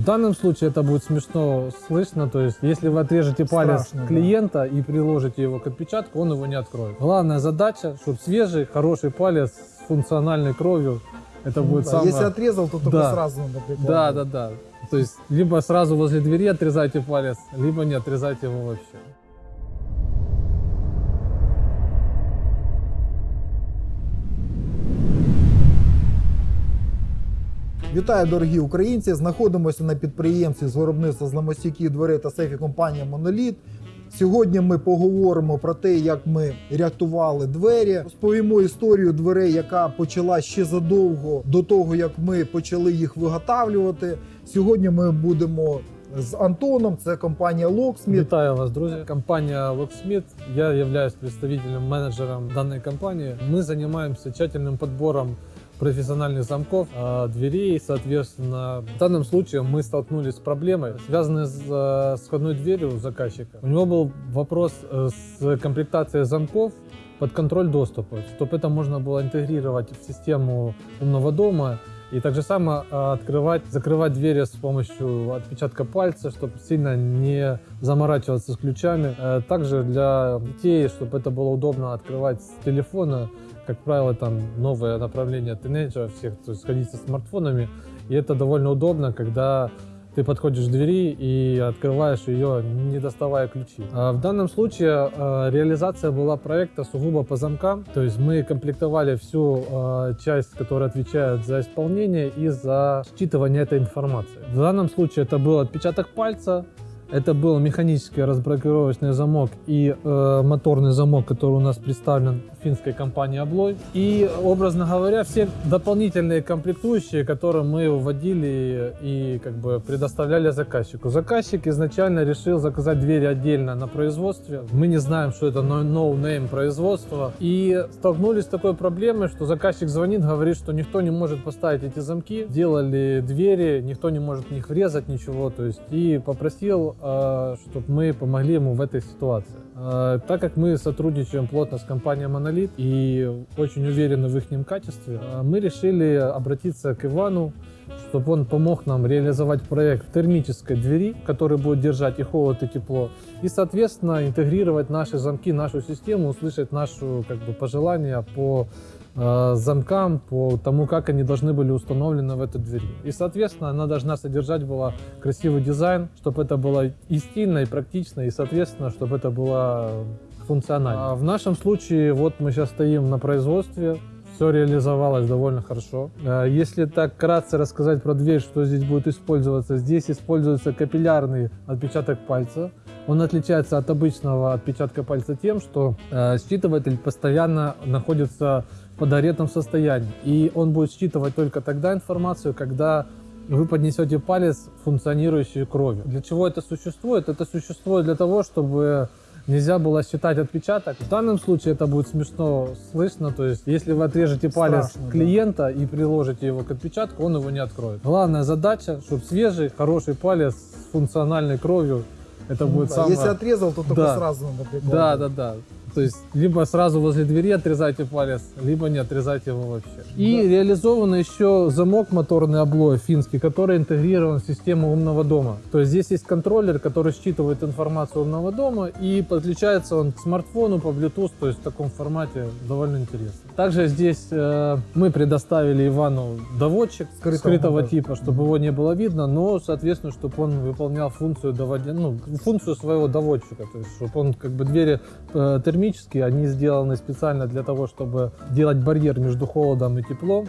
В данном случае это будет смешно слышно, то есть если вы отрежете палец Страшно, да. клиента и приложите его к отпечатку, он его не откроет. Главная задача, чтобы свежий, хороший палец с функциональной кровью, это Ну будет да, самое... Если отрезал, то только Да. сразу надо прикладывать. Да, да, да. То есть либо сразу возле двери отрезайте палец, либо не отрезайте его вообще. Вітаю, дорогі українці! Знаходимося на підприємстві з виробництва зламостійких дверей та сейфів компанія Моноліт. Сьогодні ми поговоримо про те, як ми рятували двері. Розповімо історію дверей, яка почала ще задовго до того, як ми почали їх виготовлювати. Сьогодні ми будемо з Антоном. Це компанія Locksmith. Вітаю вас, друзі. Компания Locksmith. Я являюсь представителем, менеджером данной компании. Мы занимаемся тщательным подбором профессиональных замков, э, дверей, соответственно. В данном случае мы столкнулись с проблемой, связанной с, э, входной дверью заказчика. У него был вопрос э, с комплектацией замков под контроль доступа, чтобы это можно было интегрировать в систему умного дома и так же само э, открывать, закрывать двери с помощью отпечатка пальца, чтобы сильно не заморачиваться с ключами. Также для детей, чтобы это было удобно открывать с телефона, как правило, там новое направление тинейджеров всех, то есть ходить со смартфонами. И это довольно удобно, когда ты подходишь к двери и открываешь ее, не доставая ключи. А В данном случае э, реализация была проекта сугубо по замкам. То есть мы комплектовали всю э, часть, которая отвечает за исполнение и за считывание этой информации. В данном случае это был отпечаток пальца, это был механический разблокировочный замок и э, моторный замок, который у нас представлен финской компанией Облой. И, образно говоря, все дополнительные комплектующие, которые мы вводили и как бы предоставляли заказчику. Заказчик изначально решил заказать двери отдельно на производстве. Мы не знаем, что это no- производство. И столкнулись с такой проблемой, что заказчик звонит, говорит, что никто не может поставить эти замки. Делали двери, никто не может в них врезать ничего. То есть и попросил, чтобы мы помогли ему в этой ситуации. Э, Так как мы сотрудничаем плотно с компанией Monolith и очень уверены в их качестве, э, мы решили обратиться к Ивану, чтобы он помог нам реализовать проект термической двери, который будет держать и холод, и тепло, и, соответственно, интегрировать наши замки, нашу систему, услышать наши как бы, пожелания по э, замкам, по тому, как они должны были установлены в этой двери. И, соответственно, она должна содержать была красивый дизайн, чтобы это было и стильно, и практично, и, соответственно, чтобы это было функционально. А в нашем случае, вот мы сейчас стоим на производстве, все реализовалось довольно хорошо. Э, Если так кратко рассказать про дверь, что здесь будет использоваться, здесь используется капиллярный отпечаток пальца. Он отличается от обычного отпечатка пальца тем, что э, считыватель постоянно находится в подогретом состоянии. И он будет считывать только тогда информацию, когда вы поднесете палец, функционирующий кровью. Для чего это существует? Это существует для того, чтобы нельзя было считать отпечаток. В данном случае это будет смешно слышно, то есть если вы отрежете палец Страшно, да. клиента и приложите его к отпечатку, он его не откроет. Главная задача, чтобы свежий, хороший палец с функциональной кровью, это Ну будет да, самое... Если отрезал, то только Да. сразу надо Да, прикладывать. да, да. То есть либо сразу возле двери отрезайте палец, либо не отрезайте его вообще. И Да. реализован еще замок моторный облой финский, который интегрирован в систему умного дома. То есть здесь есть контроллер, который считывает информацию умного дома и подключается он к смартфону по Bluetooth, то есть в таком формате довольно интересно. Также здесь э, мы предоставили Ивану доводчик Скрытого скрытого, типа, чтобы его не было видно, но, соответственно, чтобы он выполнял функцию доводя, ну, функцию своего доводчика, то есть, чтобы он как бы двери э, термические, они сделаны специально для того, чтобы делать барьер между холодом и теплом,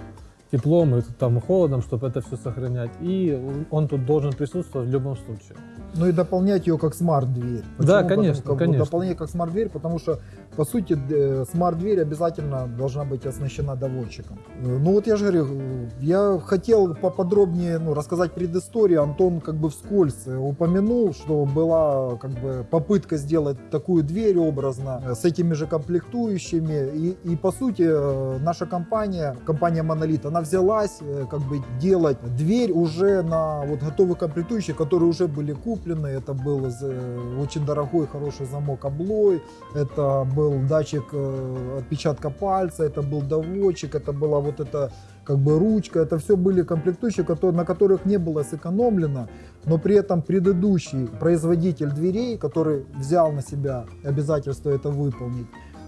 теплом и там холодом, чтобы это все сохранять. И он тут должен присутствовать в любом случае. Ну и дополнять ее как смарт-дверь. Да, конечно, Потому- как конечно. Дополнять как смарт-дверь, потому что, по сути, д- смарт-дверь обязательно должна быть оснащена доводчиком. Э, Ну вот я же говорю, э, я хотел поподробнее ну, рассказать предысторию. Антон как бы вскользь э, упомянул, что была как бы попытка сделать такую дверь образно э, с этими же комплектующими. И, и по сути, э, наша компания, компания Monolith, она взялась э, как бы делать дверь уже на вот готовых комплектующих, которые уже были куплены. Это был э, очень дорогой, хороший замок облой, это был датчик э, отпечатка пальца, это был доводчик, это была вот эта как бы ручка, это все были комплектующие, которые, на которых не было сэкономлено, но при этом предыдущий производитель дверей, который взял на себя обязательство это выполнить,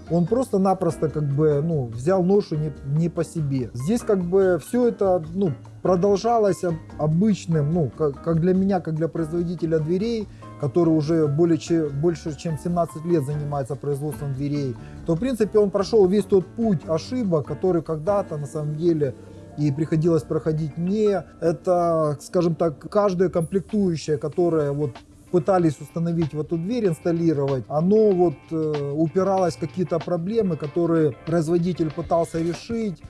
он просто-напросто как бы, ну, взял ношу не, не по себе. Здесь как бы все это, ну, продолжалось об- обычным, ну, как, как для меня, как для производителя дверей, который уже более, че- больше чем 17 лет занимается производством дверей, то, в принципе, он прошел весь тот путь ошибок, который когда-то, на самом деле, и приходилось проходить мне. Это, скажем так, каждая комплектующая, которая вот пытались установить в эту дверь, инсталлировать, оно вот э, упиралось в какие-то проблемы, которые производитель пытался решить,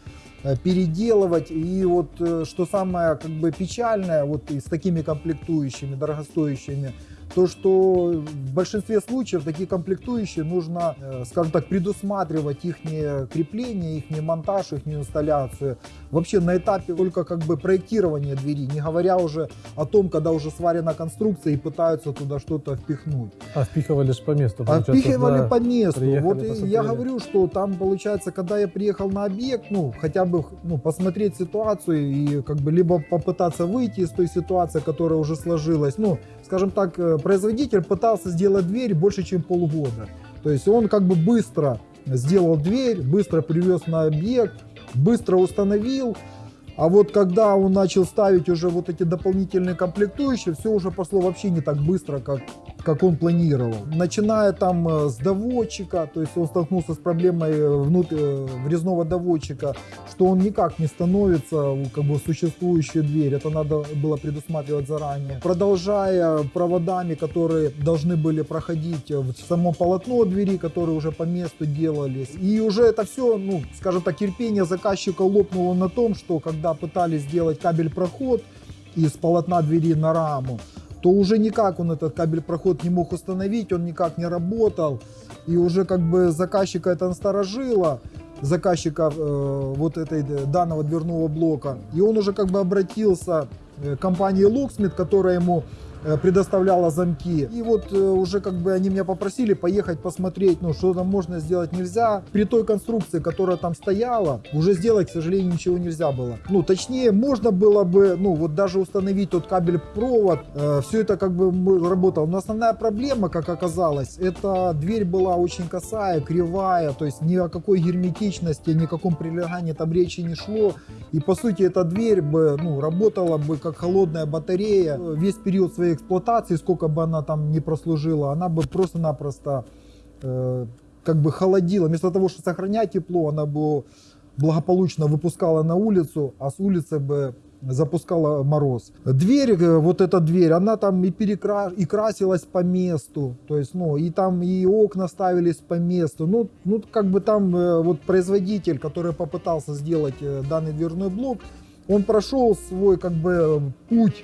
э, переделывать. И вот э, что самое как бы печальное вот и с такими комплектующими, дорогостоящими, то, что в большинстве случаев такие комплектующие нужно, э, скажем так, предусматривать их крепление, их монтаж, их инсталляцию. Вообще на этапе только как бы проектирования двери, не говоря уже о том, когда уже сварена конструкция и пытаются туда что-то впихнуть. А впихивали же по месту. А впихивали да. по месту. приехали, Вот посмотрели. я говорю, что там получается, когда я приехал на объект, ну, хотя бы ну, посмотреть ситуацию и как бы либо попытаться выйти из той ситуации, которая уже сложилась. Ну, скажем так, э, производитель пытался сделать дверь больше, чем полгода. То есть он как бы быстро сделал дверь, быстро привез на объект, быстро установил. А вот когда он начал ставить уже вот эти дополнительные комплектующие, все уже пошло вообще не так быстро, как, как он планировал. Начиная там э, с доводчика, то есть он столкнулся с проблемой э, внутрь, э, врезного доводчика, что он никак не становится э, как бы существующую дверь, это надо было предусматривать заранее. Продолжая проводами, которые должны были проходить э, в само полотно двери, которые уже по месту делались. И уже это все, ну, скажем так, терпение заказчика лопнуло на том, что когда пытались сделать кабель-проход из полотна двери на раму, то уже никак он этот кабель-проход не мог установить, он никак не работал. И уже как бы заказчика это насторожило, заказчика э, вот этой э, данного дверного блока. И он уже как бы обратился э, к компании Locksmith, которая ему предоставляла замки. И вот э, уже как бы они меня попросили поехать посмотреть, ну что там можно сделать нельзя. При той конструкции, которая там стояла, уже сделать, к сожалению, ничего нельзя было. Ну точнее, можно было бы, ну вот даже установить тот кабель-провод, все это как бы работало. Но основная проблема, как оказалось, это дверь была очень косая, кривая, то есть ни о какой герметичности, ни о каком прилегании там речи не шло. И по сути эта дверь бы ну, работала бы как холодная батарея. Весь период своей эксплуатации, сколько бы она там не прослужила, она бы просто-напросто э, как бы холодила. Вместо того, чтобы сохранять тепло, она бы благополучно выпускала на улицу, а с улицы бы запускала мороз. Дверь, э, вот эта дверь, она там и, перекра... и красилась по месту, то есть, ну, и там и окна ставились по месту. Ну, ну как бы там э, вот производитель, который попытался сделать э, данный дверной блок, он прошел свой как бы путь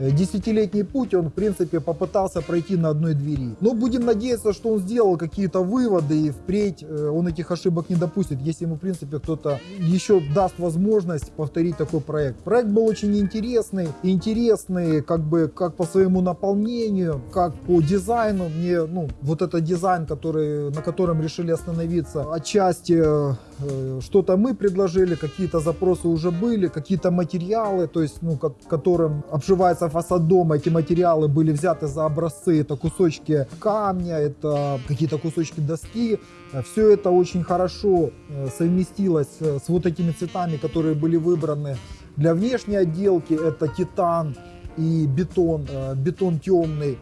Десятилетний путь он, в принципе, попытался пройти на одной двери. Но будем надеяться, что он сделал какие-то выводы и впредь э, он этих ошибок не допустит, если ему, в принципе, кто-то еще даст возможность повторить такой проект. Проект был очень интересный, интересный как бы как по своему наполнению, как по дизайну. Мне, ну, вот этот дизайн, который, на котором решили остановиться, отчасти э, э, что-то мы предложили, какие-то запросы уже были, какие-то материалы, то есть, ну, ко- которым обшивается фасад дома, эти материалы были взяты за образцы, это кусочки камня, это какие-то кусочки доски, все это очень хорошо э, совместилось э, с вот этими цветами, которые были выбраны для внешней отделки, это титан и бетон, э, бетон темный.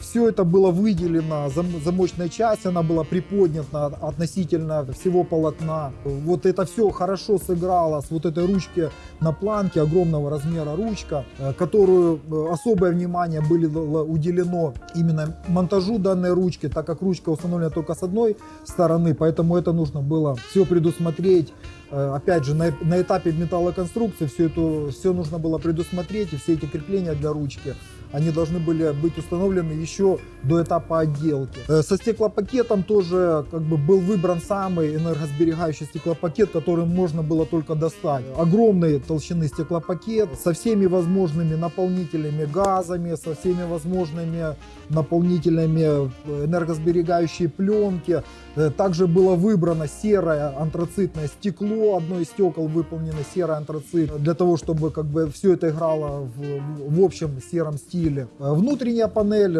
Все это было выделено, зам- замочная часть, она была приподнята относительно всего полотна. Вот это все хорошо сыграло с вот этой ручки на планке, огромного размера ручка, э, которую э, особое внимание было уделено именно монтажу данной ручки, так как ручка установлена только с одной стороны, поэтому это нужно было все предусмотреть. Э, Опять же, на, на этапе металлоконструкции все это все нужно было предусмотреть, и все эти крепления для ручки, они должны были быть установлены еще до этапа отделки. Э, Со стеклопакетом тоже как бы был выбран самый энергосберегающий стеклопакет, который можно было только достать. Огромной толщины стеклопакет со всеми возможными наполнителями газами, со всеми возможными наполнителями э, энергосберегающей пленки. Э, Также было выбрано серое антрацитное стекло, одно из стекол выполнено серый антрацит, для того, чтобы как бы все это играло в, в общем сером стиле. Внутренняя панель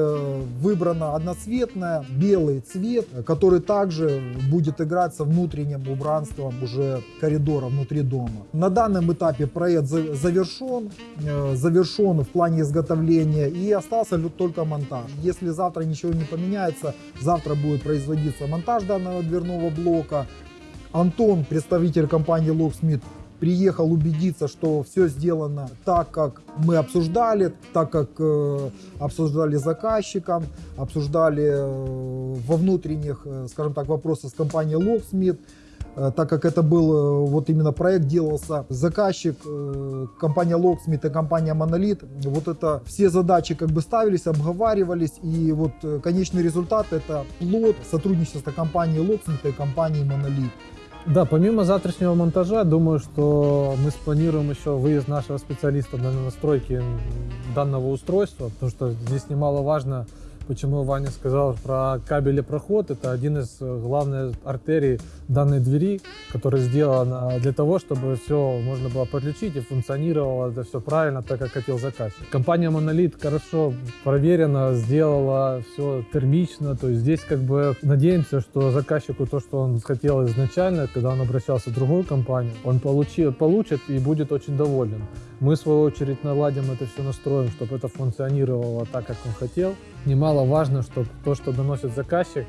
выбрана одноцветная, белый цвет, э, который также будет играть со внутренним убранством уже коридора внутри дома. На данном этапе проект за- завершен, э, завершен в плане изготовления и остался только монтаж. Если завтра ничего не поменяется, завтра будет производиться монтаж данного дверного блока. Антон, представитель компании Locksmith, приехал убедиться, что все сделано так, как мы обсуждали, так как э, обсуждали заказчиком, обсуждали э, во внутренних, э, скажем так, вопросах с компанией Locksmith. Э, так как это был э, вот именно проект делался заказчик э, компания Locksmith и компания Monolith вот это все задачи как бы ставились обговаривались и вот конечный результат это плод сотрудничества компании Locksmith и компании Monolith Да, помимо завтрашнего монтажа, думаю, что мы спланируем еще выезд нашего специалиста на настройки данного устройства, потому что здесь немаловажно, почему Ваня сказал про кабелепроход. Это один из э, главных артерий данной двери, которая сделана для того, чтобы все можно было подключить и функционировало это все правильно, так как хотел заказчик. Компания Monolith хорошо проверена, сделала все термично, то есть здесь как бы надеемся, что заказчику то, что он хотел изначально, когда он обращался в другую компанию, он получи, получит и будет очень доволен. Мы, в свою очередь, наладим это все, настроим, чтобы это функционировало так, как он хотел. Немаловажно, чтобы то, что доносит заказчик,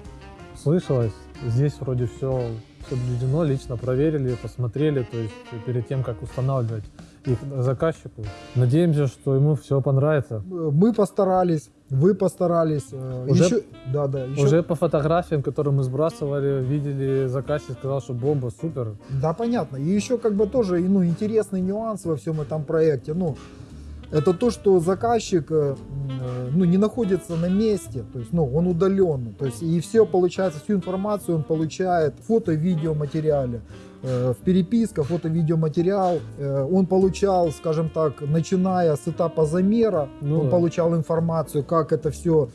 слышалось. Здесь вроде все соблюдено, лично проверили, посмотрели, то есть перед тем, как устанавливать их заказчику. Надеемся, что ему все понравится. Мы постарались вы постарались э, Уже- еще да да еще- Уже по фотографиям, которые мы сбрасывали, видели, заказчик сказал, что бомба, супер. Да, понятно. И еще как бы тоже ну, интересный нюанс во всем этом проекте. Ну, это то, что заказчик э, э, ну, не находится на месте, то есть ну, он удаленно. То есть и все получается, всю информацию он получает в фото-видеоматериале. Э, В переписка, фото-видеоматериал он получал, скажем так, начиная с этапа замера, Ну он да. получал информацию, как это все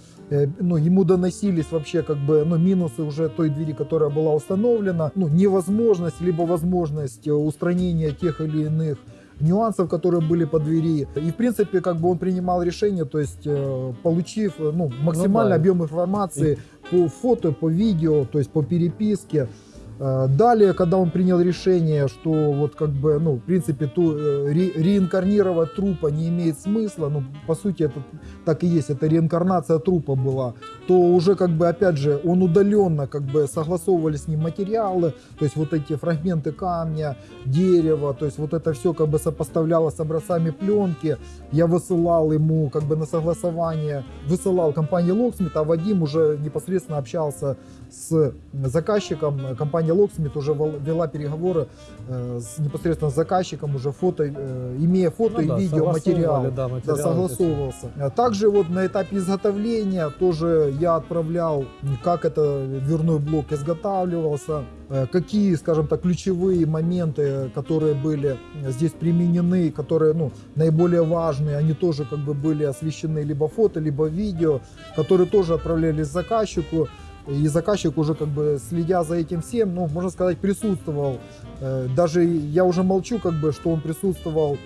ну, ему доносились вообще как бы, ну, минусы уже той двери, которая была установлена, ну, невозможность, либо возможность устранения тех или иных нюансов, которые были по двери. И, в принципе, как бы он принимал решение, то есть, э, получив, э, ну, максимальный да. объем информации по фото, по видео, то есть по переписке. Э, Далее, когда он принял решение, что вот как бы, ну, в принципе, ту, э, ре- реинкарнировать трупа не имеет смысла, ну, по сути, это так и есть, это реинкарнация трупа была, то уже как бы, опять же, он удаленно как бы согласовывали с ним материалы, то есть вот эти фрагменты камня, дерева, то есть вот это все как бы сопоставлялось с образцами пленки, я высылал ему как бы на согласование, высылал компании Locksmith, а Вадим уже непосредственно общался с заказчиком. Компания Locksmith уже вел- вела переговоры э, с, непосредственно с заказчиком, уже фото, э, имея фото Ну да, и видео материал. согласовывали, Да, Да, материалы. согласовывался. Также вот на этапе изготовления тоже я отправлял, как это дверной блок изготавливался, э, какие, скажем так, ключевые моменты, которые были здесь применены, которые, ну, наиболее важные, они тоже как бы были освещены либо фото, либо видео, которые тоже отправлялись заказчику. И заказчик уже как бы следя за этим всем, ну, можно сказать, присутствовал. Э, Даже я уже молчу, как бы, что он присутствовал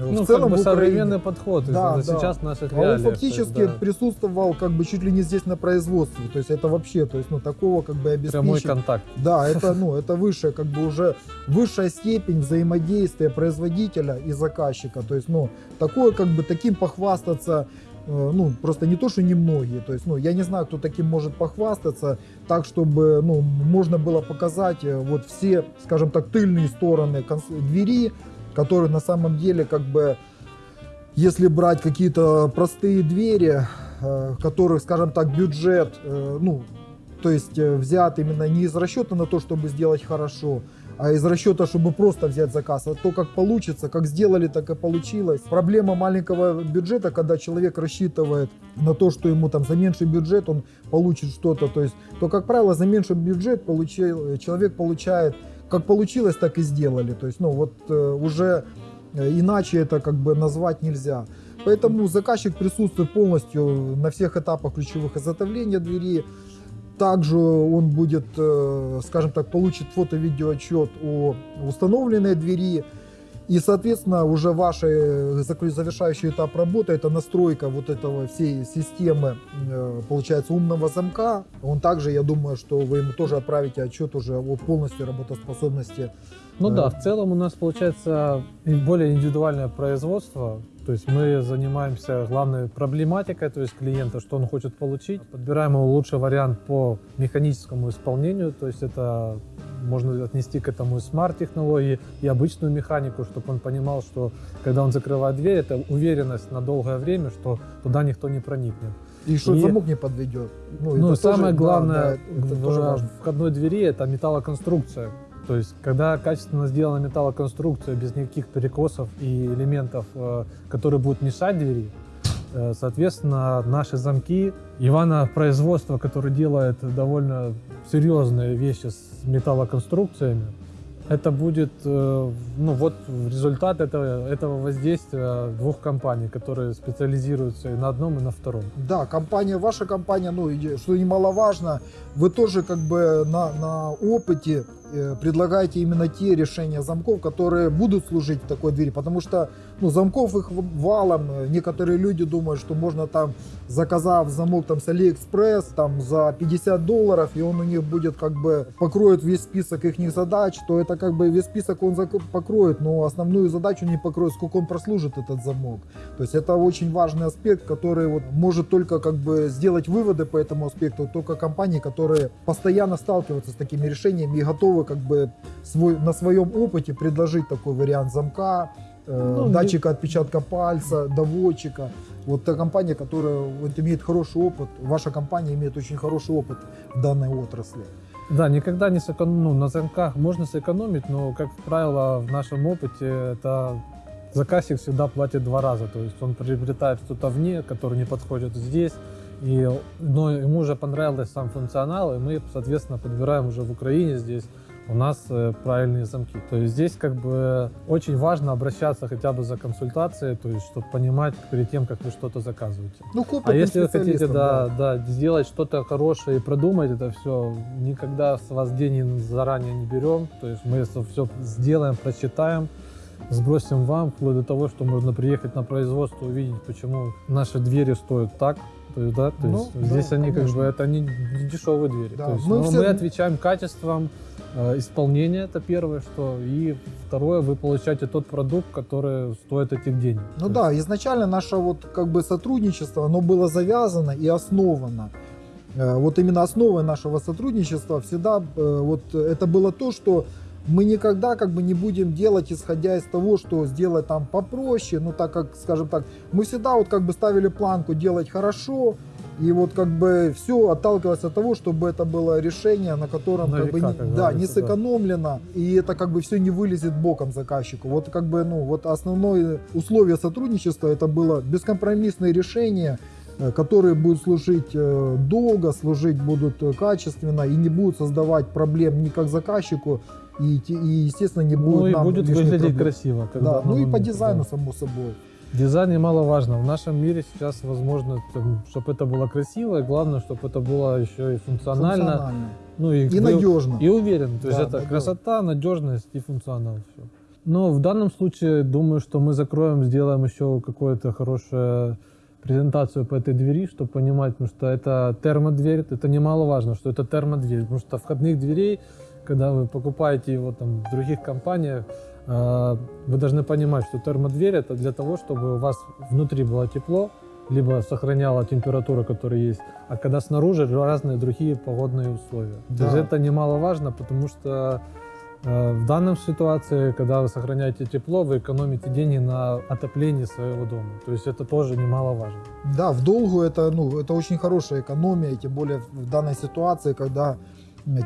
Ну, в целом как бы современный подход Да, да, сейчас наших А он реалиях. фактически есть, да, присутствовал как бы чуть ли не здесь на производстве. То есть это вообще, то есть ну такого как бы прямой обеспечить. контакт. Да, это ну это высшая как бы уже высшая степень взаимодействия производителя и заказчика. То есть ну такое как бы таким похвастаться ну, просто не то, что немногие. То есть, ну, я не знаю, кто таким может похвастаться, так, чтобы, ну, можно было показать э, вот все, скажем так, тыльные стороны двери, которые на самом деле, как бы, если брать какие-то простые двери, э, которых, скажем так, бюджет, э, ну, то есть э, взят именно не из расчета на то, чтобы сделать хорошо, а из расчета, чтобы просто взять заказ. А то, как получится, как сделали, так и получилось. Проблема маленького бюджета, когда человек рассчитывает на то, что ему там за меньший бюджет он получит что-то. То есть, то, как правило, за меньший бюджет получил, человек получает, как получилось, так и сделали. То есть, ну, вот э, уже э, иначе это как бы назвать нельзя. Поэтому заказчик присутствует полностью на всех этапах ключевых изготовления двери. Также он будет, э, скажем так, получит фото-видеоотчет о установленной двери. И, соответственно, уже ваш завершающий этап работы, это настройка вот этого всей системы, э, получается, умного замка. Он также, я думаю, что вы ему тоже отправите отчет уже о полностью работоспособности. Ну Э, да, в целом у нас получается более индивидуальное производство. То есть мы занимаемся главной проблематикой, то есть клиента, что он хочет получить. Подбираем ему лучший вариант по механическому исполнению, то есть это можно отнести к этому и смарт-технологии, и обычную механику, чтобы он понимал, что когда он закрывает дверь, это уверенность на долгое время, что туда никто не проникнет. И что И- замок не подведет. Ну, и самое тоже- да, главное да, это в важно. входной двери это металлоконструкция. То есть, когда качественно сделана металлоконструкция без никаких перекосов и элементов, э, которые будут мешать двери, э, соответственно, наши замки, Ивана производство, которое делает довольно серьезные вещи с металлоконструкциями, это будет, э, ну вот результат этого, этого воздействия двух компаний, которые специализируются и на одном, и на втором. Да, компания, ваша компания, ну, что немаловажно, вы тоже как бы на, на опыте э, предлагаете именно те решения замков, которые будут служить такой двери, потому что, ну, замков их валом, некоторые люди думают, что можно там, заказав замок там с Алиэкспресс, там за 50 долларов, и он у них будет как бы покроет весь список их задач, то это как бы весь список он покроет, но основную задачу не покроет, сколько он прослужит этот замок. То есть это очень важный аспект, который вот может только как бы сделать выводы по этому аспекту только компании, которые постоянно сталкиваются с такими решениями и готовы как бы свой, на своем опыте предложить такой вариант замка, Ну, датчика отпечатка пальца, доводчика. Вот та компания, которая вот имеет хороший опыт, ваша компания имеет очень хороший опыт в данной отрасли. Да, никогда не сэкономить, ну, на замках можно сэкономить, но, как правило, в нашем опыте это заказчик всегда платит два раза. То есть он приобретает что-то вне, которое не подходит здесь, и, но ему уже понравился сам функционал, и мы, соответственно, подбираем уже в Украине здесь у нас э, правильные замки. То есть здесь как бы очень важно обращаться хотя бы за консультацией, то есть чтобы понимать перед тем, как вы что-то заказываете. Ну, А если вы хотите, специалистам, да, да, сделать что-то хорошее и продумать это все, никогда с вас денег заранее не берем. То есть мы это все сделаем, просчитаем, сбросим вам, вплоть до того, что можно приехать на производство, увидеть, почему наши двери стоят так. То есть, да, то Ну, есть да, здесь они как конечно. бы это не, не дешевые двери. Да, То есть, мы все- мы отвечаем качеством э, исполнения, это первое, что. И второе, вы получаете тот продукт, который стоит этих денег. Ну То да, изначально наше вот как бы сотрудничество, оно было завязано и основано. Э, Вот именно основой нашего сотрудничества всегда э, вот это было то, что мы никогда как бы не будем делать, исходя из того, что сделать там попроще, ну так как, скажем так, мы всегда вот как бы ставили планку делать хорошо, и вот как бы все отталкивалось от того, чтобы это было решение, на котором На как бы века, не, как да, не да. сэкономлено, и это как бы все не вылезет боком заказчику. Вот как бы, ну, вот основное условие сотрудничества это было бескомпромиссные решения, э, которые будут служить э, долго, служить будут э, качественно и не будут создавать проблем ни как заказчику, и, и естественно, не будут Ну и нам будет выглядеть проблем. красиво. когда Да, ну и по дизайну, да. само собой. Дизайн немаловажно. В нашем мире сейчас возможно, чтобы это было красиво, и главное, чтобы это было еще и функционально. Функционально. Ну и, И надежно. И уверен. То есть Да, это надежно. красота, надежность и функционал. Все. Но в данном случае думаю, что мы закроем, сделаем еще какую-то хорошую презентацию по этой двери, чтобы понимать, потому что это термодверь, это немаловажно, что это термодверь, потому что входных дверей, когда вы покупаете его там в других компаниях, э, вы должны понимать, что термодверь это для того, чтобы у вас внутри было тепло, либо сохраняла температуру, которая есть, а когда снаружи разные другие погодные условия. То Да. есть это немаловажно, потому что э, в данном ситуации, когда вы сохраняете тепло, вы экономите деньги на отоплении своего дома. То есть это тоже немаловажно. Да, в долгу это, ну, это очень хорошая экономия, тем более в данной ситуации, когда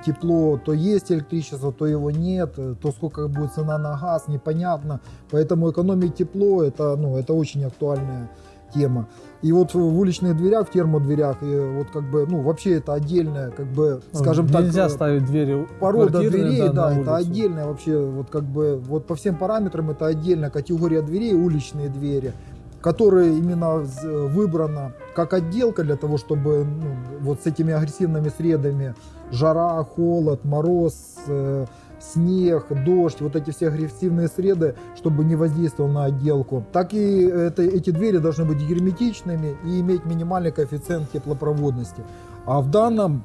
тепло, то есть электричество, то его нет, э, то сколько будет цена на газ, непонятно. Поэтому экономить тепло это, ну, это очень актуальная тема. И вот в уличных дверях, в термодверях, и вот как бы, ну, вообще это отдельная, как бы, скажем так, Нельзя э, ставить двери порода дверей, да, на это отдельная вообще, вот как бы, вот по всем параметрам это отдельная категория дверей, уличные двери. которая именно выбрана как отделка для того, чтобы ну, вот с этими агрессивными средами жара, холод, мороз, э, снег, дождь, вот эти все агрессивные среды, чтобы не воздействовал на отделку. Так и это, эти двери должны быть герметичными и иметь минимальный коэффициент теплопроводности. А в данном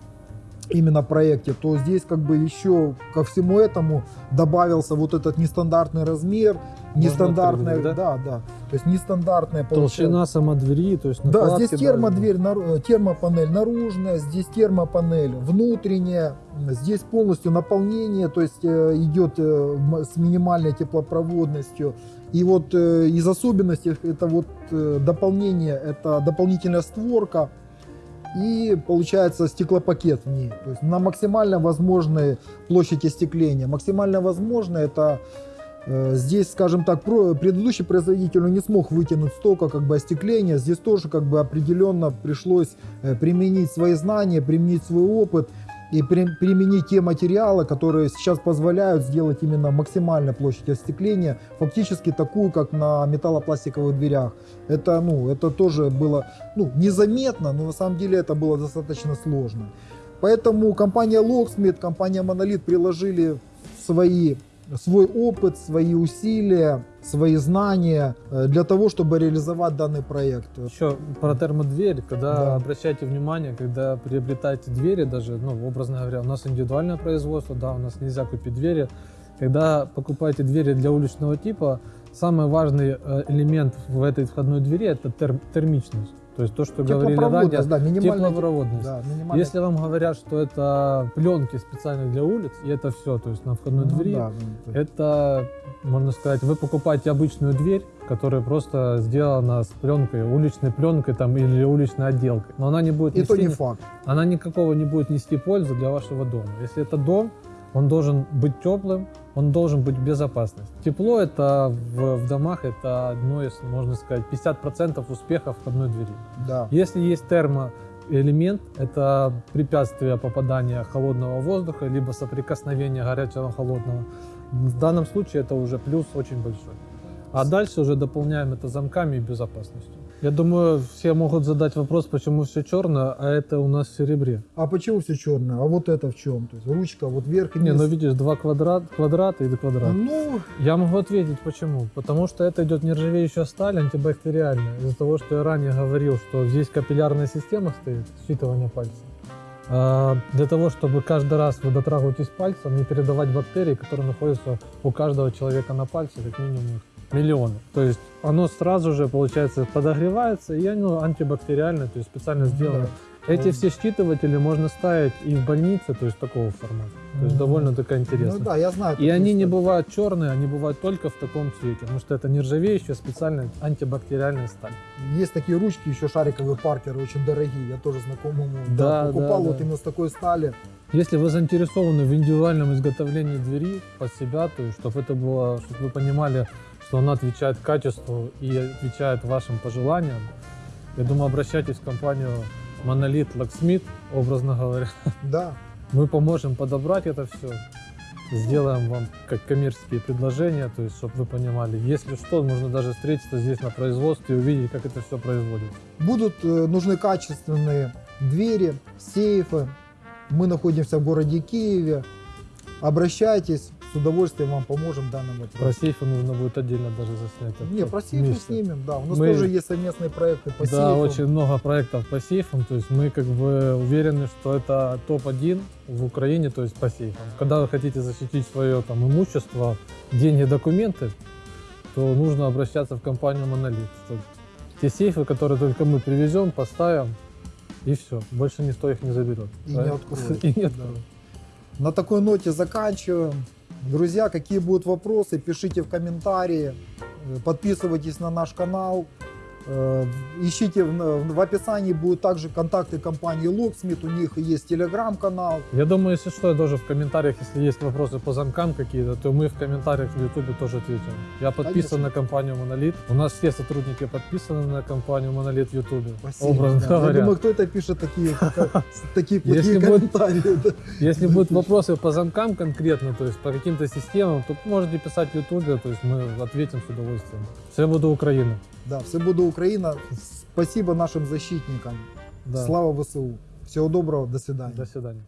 именно проекте, то здесь как бы еще ко всему этому добавился вот этот нестандартный размер, нестандартная, открыть, да? да, То есть нестандартная Толщина сама двери, то есть да, здесь термодверь, э, термопанель наружная, здесь термопанель внутренняя, здесь полностью наполнение, то есть э, идет э, с минимальной теплопроводностью. И вот э, из особенностей это вот дополнение, это дополнительная створка и получается стеклопакет в ней. То есть на максимально возможной площади остекления. Максимально возможно это Э, Здесь, скажем так, предыдущий производитель не смог вытянуть столько как бы остекления. Здесь тоже как бы определенно пришлось э, применить свои знания, применить свой опыт и при- применить те материалы, которые сейчас позволяют сделать именно максимальную площадь остекления, фактически такую, как на металлопластиковых дверях. Это, ну, это тоже было ну, незаметно, но на самом деле это было достаточно сложно. Поэтому компания Locksmith, компания Monolith приложили свои свой опыт, свои усилия, свои знания э, для того, чтобы реализовать данный проект. Еще про термодверь, когда Да. обращайте внимание, когда приобретаете двери, даже, ну, образно говоря, у нас индивидуальное производство, да, у нас нельзя купить двери. Когда покупаете двери для уличного типа, самый важный э, элемент в этой входной двери это тер- термичность. То есть то, что говорили ранее, да, теплопроводность. Да, минимальная Если вам говорят, что это пленки специально для улиц, и это все, то есть на входной Ну двери, да, ну, то это, можно сказать, вы покупаете обычную дверь, которая просто сделана с пленкой, уличной пленкой там или уличной отделкой. Но она не будет И то нести, не факт. она никакого не будет нести пользы для вашего дома. Если это дом, он должен быть теплым, он должен быть в безопасности. Тепло это в, в домах это одно из, можно сказать, 50% успеха входной двери. Да. Если есть термоэлемент, это препятствие попадания холодного воздуха, либо соприкосновения горячего холодного. В данном случае это уже плюс очень большой. А дальше уже дополняем это замками и безопасностью. Я думаю, все могут задать вопрос, почему все черное, а это у нас в серебре. А почему все черное? А вот это в чем? То есть ручка, вот вверх и Не, вниз. ну видишь, два квадрат, квадрата и квадрат. Ну, Я могу ответить, почему. Потому что это идет нержавеющая сталь, антибактериальная. Из-за того, что я ранее говорил, что здесь капиллярная система стоит, считывание пальцев. А, Для того, чтобы каждый раз вы дотрагиваетесь пальцем, не передавать бактерии, которые находятся у каждого человека на пальце, как минимум их миллионы. То есть оно сразу же, получается, подогревается, и оно антибактериальное, то есть специально сделано. Эти все считыватели можно ставить и в больнице, то есть такого формата. То есть Мгм. довольно таки интересно. ну да, я знаю. И они не бывают черные, они бывают только в таком цвете, потому что это нержавеющая специальная антибактериальная сталь. Есть такие ручки, еще шариковые паркеры, очень дорогие. Я тоже знакомому Да, покупал да, вот да. именно с такой стали. Если вы заинтересованы в индивидуальном изготовлении двери под себя, то чтобы это было, чтобы вы понимали, что она отвечает качеству и отвечает вашим пожеланиям, я думаю, обращайтесь в компанию Monolith Locksmith, образно говоря. Да. Мы поможем подобрать это все, сделаем вам как коммерческие предложения, то есть, чтобы вы понимали, если что, можно даже встретиться здесь на производстве и увидеть, как это все производится. Будут э, нужны качественные двери, сейфы. Мы находимся в городе Киеве. Обращайтесь, с удовольствием вам поможем в данном Про вопросе. сейфы нужно будет отдельно даже заснять. Не, про сейфы вместе. снимем, да. У нас Мы- тоже есть совместные проекты по да, сейфам. очень много проектов по сейфам, то есть мы как бы уверены, что это топ-1 в Украине, то есть по сейфам. Когда вы хотите защитить свое там имущество, деньги, документы, то нужно обращаться в компанию. То- Те сейфы, которые только мы привезем, поставим, и все, больше никто их не заберет. И не Правильно? откроет. И не Да. откроет. На такой ноте заканчиваем. Друзья, какие будут вопросы, пишите в комментарии. Э, Подписывайтесь на наш канал. Э, Ищите в, описании будут также контакты компании Locksmith. У них есть телеграм-канал. Я думаю, если что, я тоже в комментариях, если есть вопросы по замкам какие-то, то мы в комментариях в Ютубе тоже ответим. Я подписан Конечно. на компанию Monolith. У нас все сотрудники подписаны на компанию Monolith в Ютубе. Спасибо. Образно Да. Я говоря. думаю, кто это пишет такие, такие плохие комментарии. Если будут вопросы по замкам конкретно, то есть по каким-то системам, то можете писать в Ютубе, то есть мы ответим с удовольствием. Все буду Украина. Да, все буде Україна. Спасибо нашим защитникам. Да. Слава ВСУ. Всего доброго, до свидания. До свидания.